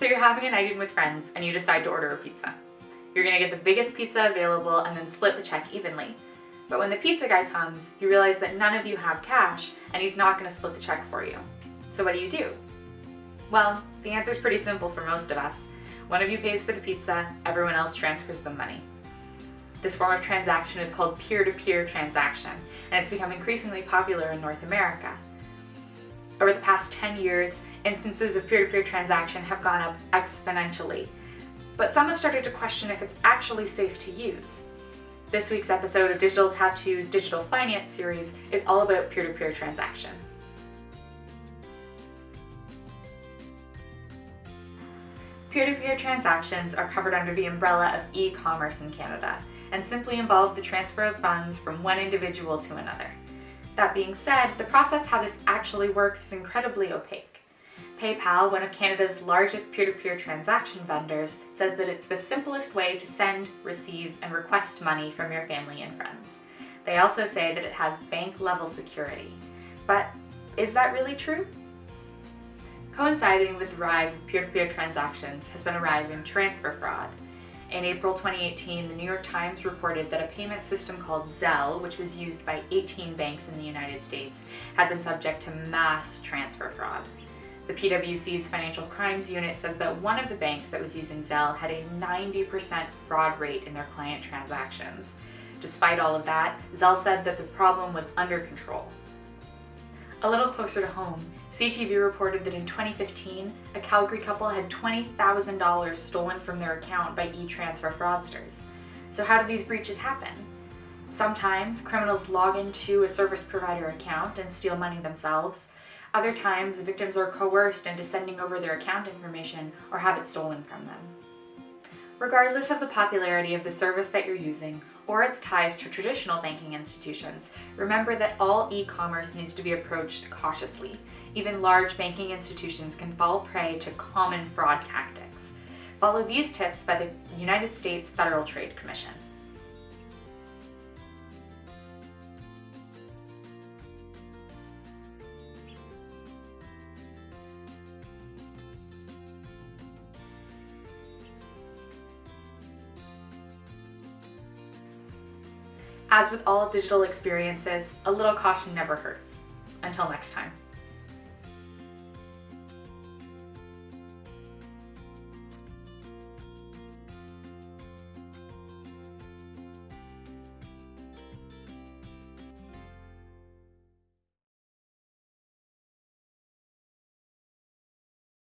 So you're having a night in with friends and you decide to order a pizza. You're gonna get the biggest pizza available and then split the check evenly. But when the pizza guy comes, you realize that none of you have cash and he's not gonna split the check for you. So what do you do? Well, the answer is pretty simple for most of us. One of you pays for the pizza, everyone else transfers the money. This form of transaction is called peer-to-peer -peer transaction, and it's become increasingly popular in North America. Over the past 10 years, instances of peer-to-peer -peer transaction have gone up exponentially, but some have started to question if it's actually safe to use. This week's episode of Digital Tattoo's Digital Finance series is all about peer-to-peer -peer transaction. Peer-to-peer -peer transactions are covered under the umbrella of e-commerce in Canada and simply involve the transfer of funds from one individual to another. That being said, the process how this actually works is incredibly opaque. PayPal, one of Canada's largest peer-to-peer -peer transaction vendors, says that it's the simplest way to send, receive, and request money from your family and friends. They also say that it has bank-level security. But is that really true? Coinciding with the rise of peer-to-peer -peer transactions has been a rise in transfer fraud, in April 2018, the New York Times reported that a payment system called Zelle, which was used by 18 banks in the United States, had been subject to mass transfer fraud. The PwC's Financial Crimes Unit says that one of the banks that was using Zelle had a 90% fraud rate in their client transactions. Despite all of that, Zelle said that the problem was under control. A little closer to home, CTV reported that in 2015, a Calgary couple had $20,000 stolen from their account by e-transfer fraudsters. So how do these breaches happen? Sometimes criminals log into a service provider account and steal money themselves. Other times, victims are coerced into sending over their account information or have it stolen from them. Regardless of the popularity of the service that you're using or its ties to traditional banking institutions, remember that all e-commerce needs to be approached cautiously. Even large banking institutions can fall prey to common fraud tactics. Follow these tips by the United States Federal Trade Commission. As with all digital experiences, a little caution never hurts. Until next time.